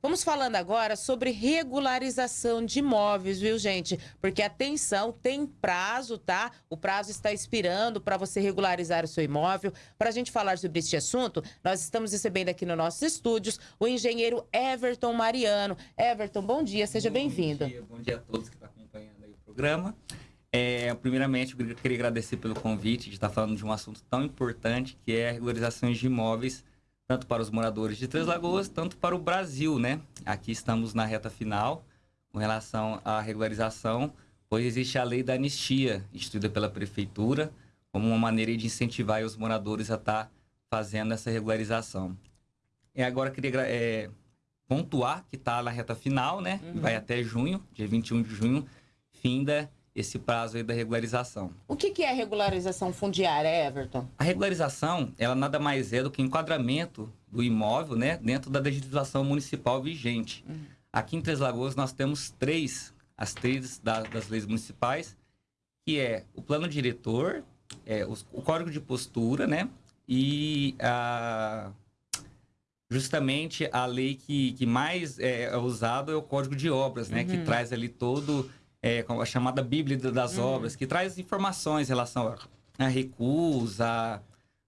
Vamos falando agora sobre regularização de imóveis, viu, gente? Porque atenção, tem prazo, tá? O prazo está expirando para você regularizar o seu imóvel. Para a gente falar sobre este assunto, nós estamos recebendo aqui nos nossos estúdios o engenheiro Everton Mariano. Everton, bom dia, seja bem-vindo. Bom dia, bom dia a todos que estão acompanhando aí o programa. É, primeiramente, eu queria agradecer pelo convite de estar falando de um assunto tão importante que é a regularizações de imóveis tanto para os moradores de Três Lagoas, tanto para o Brasil, né? Aqui estamos na reta final com relação à regularização, pois existe a lei da anistia, instituída pela prefeitura, como uma maneira de incentivar os moradores a estar fazendo essa regularização. E agora queria é, pontuar que está na reta final, né? Uhum. Vai até junho, dia 21 de junho, finda esse prazo aí da regularização. O que, que é regularização fundiária, Everton? A regularização, ela nada mais é do que enquadramento do imóvel, né, dentro da legislação municipal vigente. Uhum. Aqui em Três Lagoas nós temos três, as três da, das leis municipais, que é o plano diretor, é, o, o código de postura, né, e a justamente a lei que, que mais é, é usada é o Código de Obras, né? Uhum. Que traz ali todo é, a chamada Bíblia das uhum. Obras, que traz informações em relação a, a recuos, a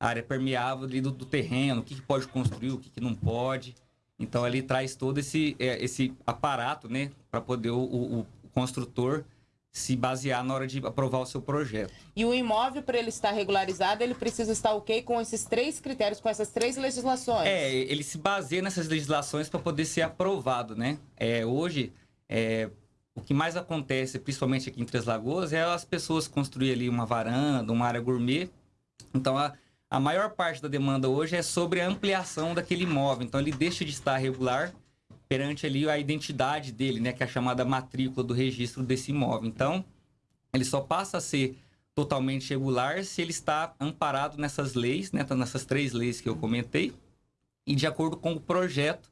área permeável do, do, terreno, o que, que, pode construir, o que, que, não pode. Então, ali traz todo esse, é, esse aparato, né? Para poder o, o, o construtor se basear na hora de aprovar o seu projeto. E o imóvel, para ele estar regularizado, ele precisa estar ok com esses três critérios, com essas três legislações? É, ele se baseia nessas legislações para poder ser aprovado, né? É, hoje, é, o que mais acontece, principalmente aqui em Três Lagoas, é as pessoas construir ali uma varanda, uma área gourmet. Então, a, a maior parte da demanda hoje é sobre a ampliação daquele imóvel. Então, ele deixa de estar regular perante ali a identidade dele, né, que é a chamada matrícula do registro desse imóvel. Então, ele só passa a ser totalmente regular se ele está amparado nessas leis, né, nessas três leis que eu comentei, e de acordo com o projeto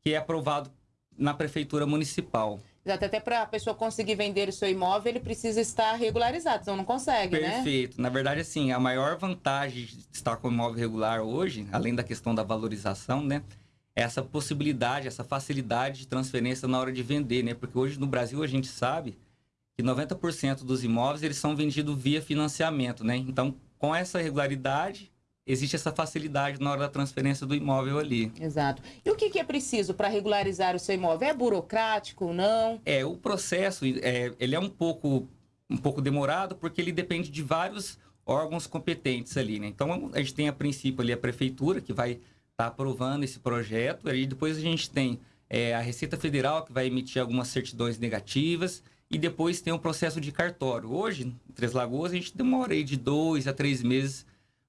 que é aprovado na prefeitura municipal. Exato, até para a pessoa conseguir vender o seu imóvel, ele precisa estar regularizado, senão não consegue, Perfeito. né? Perfeito. Na verdade, assim, a maior vantagem de estar com o imóvel regular hoje, além da questão da valorização, né? É essa possibilidade, essa facilidade de transferência na hora de vender, né? Porque hoje no Brasil a gente sabe que 90% dos imóveis eles são vendidos via financiamento, né? Então, com essa regularidade, existe essa facilidade na hora da transferência do imóvel ali. Exato. E o que, que é preciso para regularizar o seu imóvel? É burocrático ou não? É, o processo é, ele é um pouco, um pouco demorado porque ele depende de vários órgãos competentes ali, né? Então, a gente tem a princípio ali a prefeitura que vai estar tá aprovando esse projeto, e depois a gente tem é, a Receita Federal que vai emitir algumas certidões negativas, e depois tem o processo de cartório. Hoje, em Três Lagoas, a gente demora aí de dois a três meses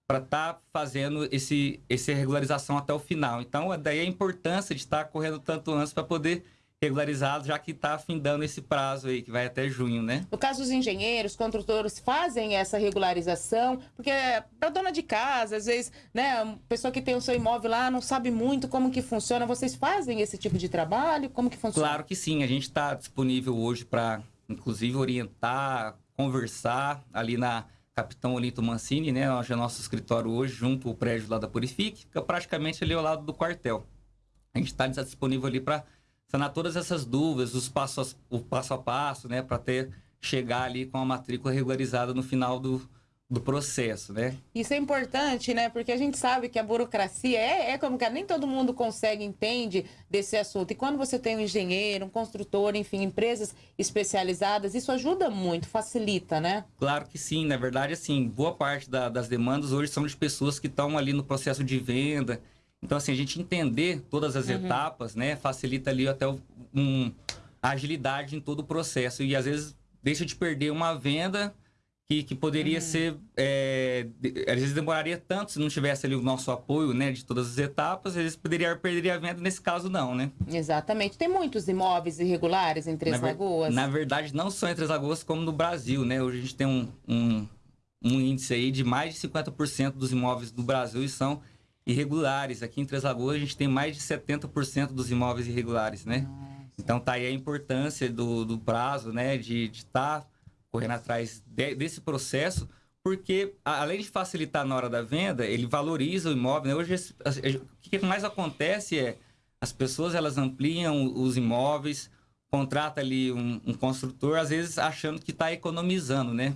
para estar tá fazendo esse, essa regularização até o final. Então, daí a importância de estar correndo tanto antes para poder regularizá-los, já que está afindando esse prazo aí, que vai até junho, né? No caso dos engenheiros, construtores fazem essa regularização, porque para dona de casa, às vezes, né, pessoa que tem o seu imóvel lá não sabe muito como que funciona. Vocês fazem esse tipo de trabalho? Como que funciona? Claro que sim. A gente está disponível hoje para, inclusive, orientar, conversar ali na Capitão Olinto Mancini, né? É nosso escritório hoje, junto ao prédio lá da Purifique, fica praticamente ali ao lado do quartel. A gente está disponível ali para sanar todas essas dúvidas, os passos, o passo a passo, né? Para ter chegar ali com a matrícula regularizada no final do, do processo, né? Isso é importante, né? Porque a gente sabe que a burocracia é, é como que nem todo mundo consegue, entende desse assunto. E quando você tem um engenheiro, um construtor, enfim, empresas especializadas, isso ajuda muito, facilita, né? Claro que sim. Na verdade, assim, boa parte da, das demandas hoje são de pessoas que estão ali no processo de venda. Então, assim, a gente entender todas as uhum. etapas, né? Facilita ali até um, a agilidade em todo o processo. E às vezes deixa de perder uma venda que, que poderia uhum. ser. É, às vezes demoraria tanto se não tivesse ali o nosso apoio né, de todas as etapas, às vezes poderia perder a venda, nesse caso não, né? Exatamente. Tem muitos imóveis irregulares em Três na Lagoas? na verdade, não só em Três Lagoas, como no Brasil, né? Hoje a gente tem um, um, um índice aí de mais de 50% dos imóveis do Brasil são irregulares. Aqui em Três Lagoas a gente tem mais de 70% dos imóveis irregulares, né? Nossa. Então tá aí a importância do, do prazo, né? De estar tá correndo atrás de, desse processo, porque além de facilitar na hora da venda, ele valoriza o imóvel. Né? Hoje, o que mais acontece é as pessoas elas ampliam os imóveis, contrata ali um, um construtor, às vezes achando que está economizando, né?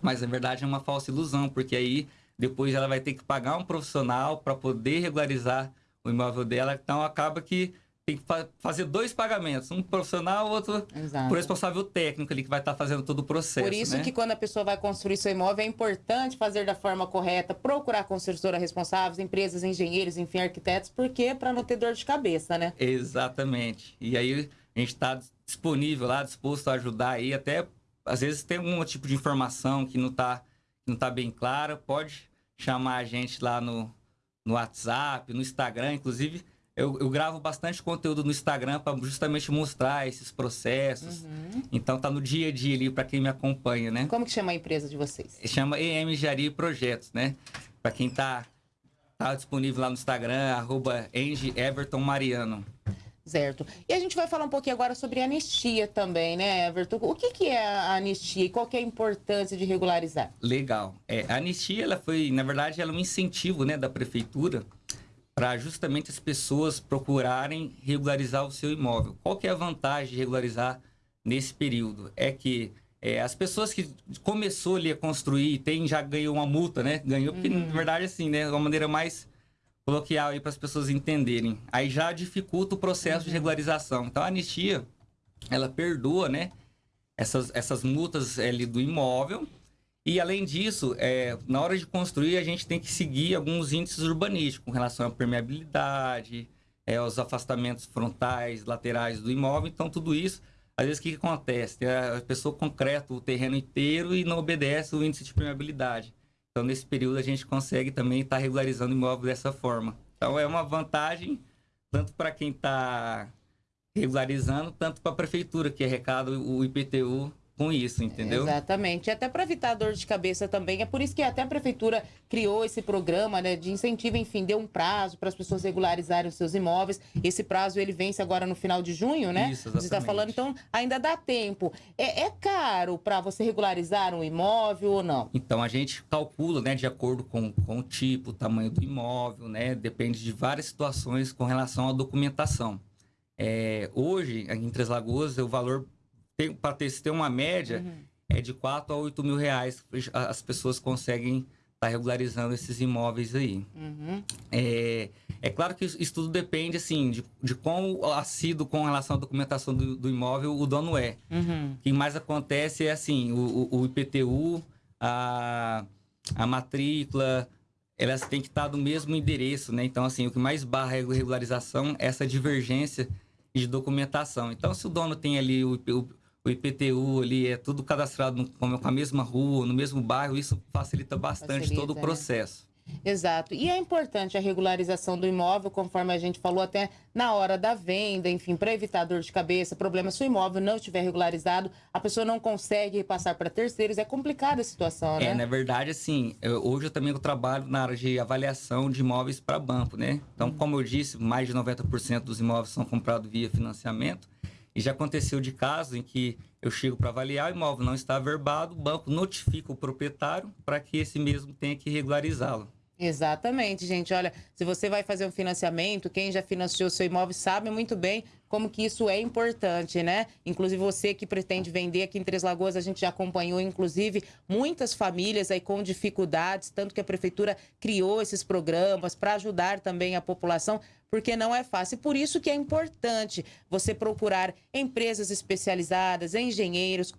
Mas na verdade é uma falsa ilusão, porque aí depois ela vai ter que pagar um profissional para poder regularizar o imóvel dela. Então acaba que tem que fa fazer dois pagamentos, um profissional, outro Exato. responsável técnico ali que vai estar tá fazendo todo o processo. Por isso né? que quando a pessoa vai construir seu imóvel é importante fazer da forma correta, procurar construtora responsáveis, empresas, engenheiros, enfim, arquitetos, porque para não ter dor de cabeça, né? Exatamente. E aí a gente está disponível lá, disposto a ajudar aí, até às vezes tem algum tipo de informação que não está não tá bem clara, pode chamar a gente lá no, no WhatsApp, no Instagram, inclusive eu, eu, gravo bastante conteúdo no Instagram para justamente mostrar esses processos. Uhum. Então tá no dia a dia ali para quem me acompanha, né? Como que chama a empresa de vocês? Chama EM Projetos, né? Para quem tá, tá disponível lá no Instagram, arroba Everton Mariano. Certo. E a gente vai falar um pouquinho agora sobre anistia também, né, Everton? O que, que é a anistia e qual que é a importância de regularizar? Legal. É, a anistia, ela foi, na verdade, ela é um incentivo né, da prefeitura para justamente as pessoas procurarem regularizar o seu imóvel. Qual que é a vantagem de regularizar nesse período? É que é, as pessoas que começou ali a construir, tem, já ganhou uma multa, né? Ganhou, porque uhum. na verdade assim, né? Uma maneira mais coloquial aí para as pessoas entenderem. Aí já dificulta o processo uhum. de regularização. Então a anistia, ela perdoa, né? Essas, essas multas ali do imóvel e, além disso, é, na hora de construir, a gente tem que seguir alguns índices urbanísticos com relação à permeabilidade, é, os afastamentos frontais, laterais do imóvel. Então, tudo isso, às vezes, o que, acontece? A pessoa concreta o terreno inteiro e não obedece o índice de permeabilidade. Então, nesse período, a gente consegue também estar tá regularizando o imóvel dessa forma. Então, é uma vantagem tanto para quem está regularizando, tanto para a prefeitura, que arrecada o IPTU com isso, entendeu? Exatamente. Até para evitar dor de cabeça também. É por isso que até a prefeitura criou esse programa né, de incentivo, enfim, deu um prazo para as pessoas regularizarem os seus imóveis. Esse prazo ele vence agora no final de junho, né? Isso, exatamente. Você está falando, então ainda dá tempo. É, é caro para você regularizar um imóvel ou não? Então a gente calcula, né, de acordo com, com o tipo, o tamanho do imóvel, né? Depende de várias situações com relação à documentação. É, hoje, em Três Lagoas, o valor para ter, ter uma média, uhum. é de 4 a 8 mil reais as pessoas conseguem estar tá regularizando esses imóveis aí. Uhum. É, é claro que isso tudo depende, assim, de, de quão assíduo com relação à documentação do, do imóvel o dono é. Uhum. O que mais acontece é, assim, o, o, IPTU, a, a matrícula, elas têm que estar do mesmo endereço, né? Então, assim, o que mais barra a regularização é essa divergência de documentação. Então, se o dono tem ali o, o, o IPTU ali é tudo cadastrado no, com a mesma rua, no mesmo bairro, isso facilita bastante facilita, todo o né? processo. Né? Exato. E é importante a regularização do imóvel, conforme a gente falou até na hora da venda, enfim, para evitar dor de cabeça, problema se o imóvel não estiver regularizado, a pessoa não consegue passar para terceiros, é complicada a situação, né? É, na verdade, assim, eu, hoje eu também trabalho na área de avaliação de imóveis para banco, né? Então, uhum. como eu disse, mais de 90% dos imóveis são comprados via financiamento. E já aconteceu de casos em que eu chego para avaliar, o imóvel não está averbado, o banco notifica o proprietário para que esse mesmo tenha que regularizá-lo. Exatamente, gente. Olha, se você vai fazer um financiamento, quem já financiou seu imóvel sabe muito bem como que isso é importante, né? Inclusive você que pretende vender aqui em Três Lagoas, a gente já acompanhou, inclusive, muitas famílias aí com dificuldades, tanto que a prefeitura criou esses programas para ajudar também a população porque não é fácil. Por isso que é importante você procurar empresas especializadas, engenheiros,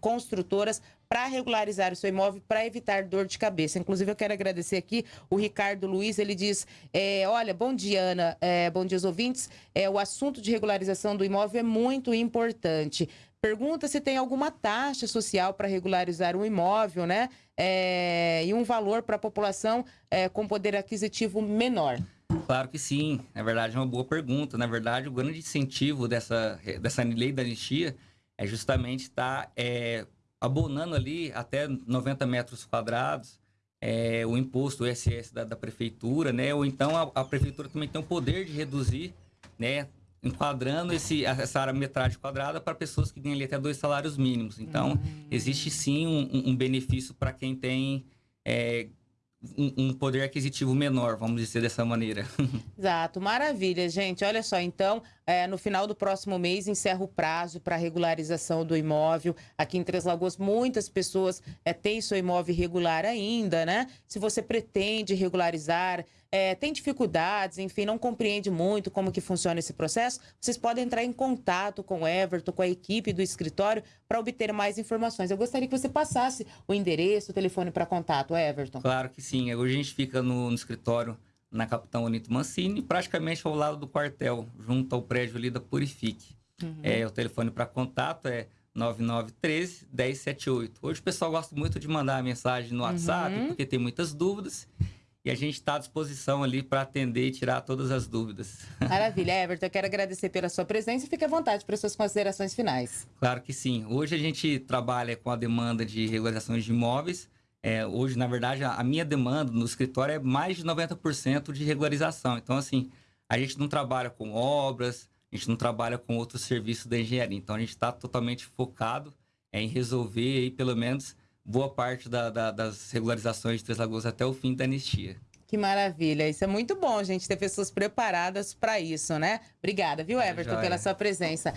construtoras para regularizar o seu imóvel, para evitar dor de cabeça. Inclusive, eu quero agradecer aqui o Ricardo Luiz, ele diz, é, olha, bom dia, Ana, é, bom dia aos ouvintes, é, o assunto de regularização do imóvel é muito importante. Pergunta se tem alguma taxa social para regularizar um imóvel, né? É, e um valor para a população é, com poder aquisitivo menor. Claro que sim. Na verdade, é uma boa pergunta. Na verdade, o grande incentivo dessa, dessa lei da anistia é justamente estar tá, é, abonando ali até 90 metros quadrados é, o imposto, o ISS da, da, prefeitura, né? Ou então a, a, prefeitura também tem o poder de reduzir, né? Enquadrando esse, essa área metragem quadrada para pessoas que ganham ali até dois salários mínimos. Então, uhum. existe sim um, um benefício para quem tem é, um, um, poder aquisitivo menor, vamos dizer dessa maneira. Exato, maravilha, gente. Olha só, então, é, no final do próximo mês encerra o prazo para regularização do imóvel. Aqui em Três Lagoas, muitas pessoas é, têm seu imóvel irregular ainda, né? Se você pretende regularizar, é, tem dificuldades, enfim, não compreende muito como que funciona esse processo, vocês podem entrar em contato com o Everton, com a equipe do escritório, para obter mais informações. Eu gostaria que você passasse o endereço, o telefone para contato, Everton. Claro que sim. Hoje a gente fica no, no escritório na Capitão Onito Mancini, praticamente ao lado do quartel, junto ao prédio ali da Purifique. Uhum. É, o telefone para contato é 9913 1078. Hoje o pessoal gosta muito de mandar mensagem no WhatsApp, uhum. porque tem muitas dúvidas. E a gente está à disposição ali para atender e tirar todas as dúvidas. Maravilha, Everton. Eu quero agradecer pela sua presença e fique à vontade para suas considerações finais. Claro que sim. Hoje a gente trabalha com a demanda de regularizações de imóveis. É, hoje, na verdade, a minha demanda no escritório é mais de 90% de regularização. Então, assim, a gente não trabalha com obras, a gente não trabalha com outros serviços da engenharia. Então, a gente está totalmente focado em resolver aí, pelo menos boa parte da, da, das regularizações de Três Lagoas até o fim da anistia. Que maravilha. Isso é muito bom, gente, ter pessoas preparadas para isso, né? Obrigada, viu, Everton, pela sua presença.